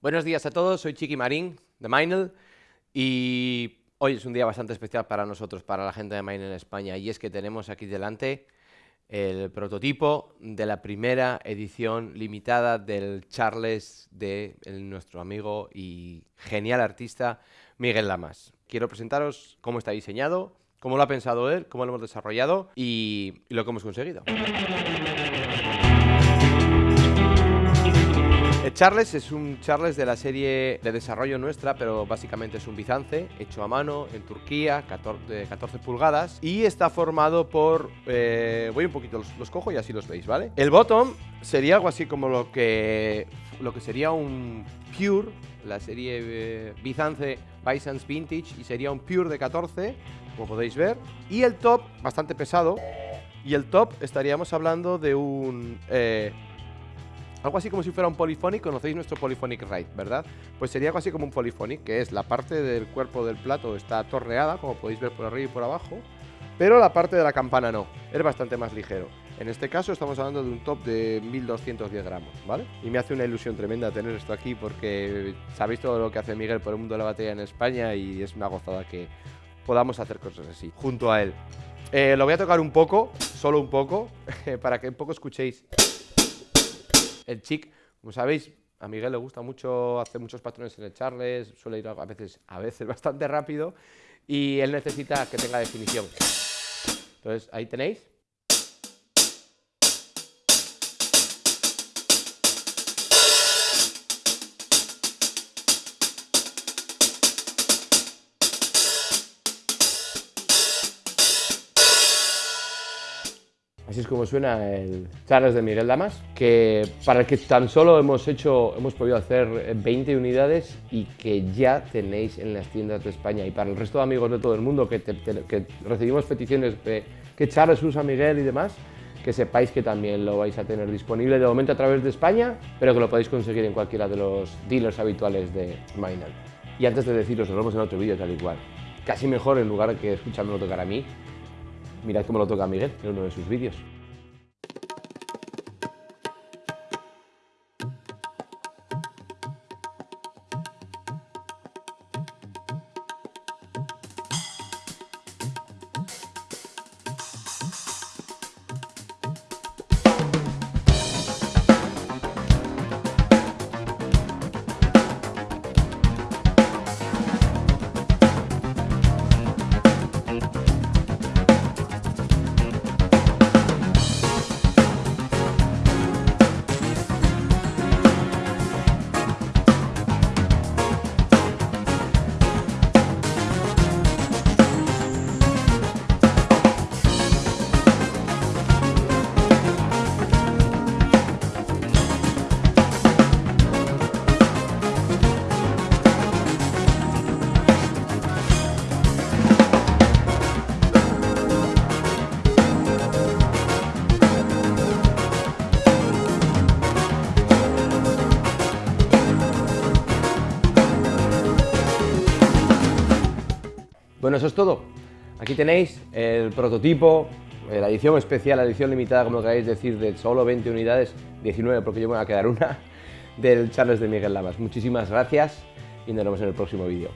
Buenos días a todos, soy Chiqui Marín de Minel y hoy es un día bastante especial para nosotros, para la gente de Minel en España y es que tenemos aquí delante el prototipo de la primera edición limitada del Charles de nuestro amigo y genial artista Miguel Lamas. Quiero presentaros cómo está diseñado, cómo lo ha pensado él, cómo lo hemos desarrollado y, y lo que hemos conseguido. Charles es un Charles de la serie de desarrollo nuestra, pero básicamente es un bizance hecho a mano en Turquía, 14, 14 pulgadas, y está formado por... Eh, voy un poquito, los, cojo y así los veis, ¿vale? El bottom sería algo así como lo que, lo que sería un Pure, la serie eh, Bizance Byzance Vintage, y sería un Pure de 14, como podéis ver. Y el top, bastante pesado, y el top estaríamos hablando de un... Eh, algo así como si fuera un Polyphonic, conocéis nuestro Polyphonic Ride, ¿verdad? Pues sería algo así como un Polyphonic, que es la parte del cuerpo del plato está torneada, como podéis ver por arriba y por abajo, pero la parte de la campana no, es bastante más ligero. En este caso estamos hablando de un top de 1210 gramos, ¿vale? Y me hace una ilusión tremenda tener esto aquí porque sabéis todo lo que hace Miguel por el mundo de la batería en España y es una gozada que podamos hacer cosas así, junto a él. Eh, lo voy a tocar un poco, solo un poco, para que un poco escuchéis el chic, como sabéis, a Miguel le gusta mucho hacer muchos patrones en el Charles, suele ir a veces, a veces bastante rápido y él necesita que tenga definición. Entonces, ahí tenéis. Así es como suena el Charles de Miguel Damas, que para el que tan solo hemos hecho, hemos podido hacer 20 unidades y que ya tenéis en las tiendas de España. Y para el resto de amigos de todo el mundo que, recibimos peticiones de que Charles usa Miguel y demás, que sepáis que también lo vais a tener disponible de momento a través de España, pero que lo podéis conseguir en cualquiera de los dealers habituales de Minel. Y antes de deciros, nos vemos en otro vídeo tal y cual. Casi mejor en lugar que escuchándolo tocar a mí, Mirad cómo lo toca Miguel en uno de sus vídeos. Bueno, eso es todo. Aquí tenéis el prototipo, eh, la edición especial, la edición limitada, como queráis decir, de solo 20 unidades, 19 porque yo me voy a quedar una, del Charles de Miguel Lamas. Muchísimas gracias y nos vemos en el próximo vídeo.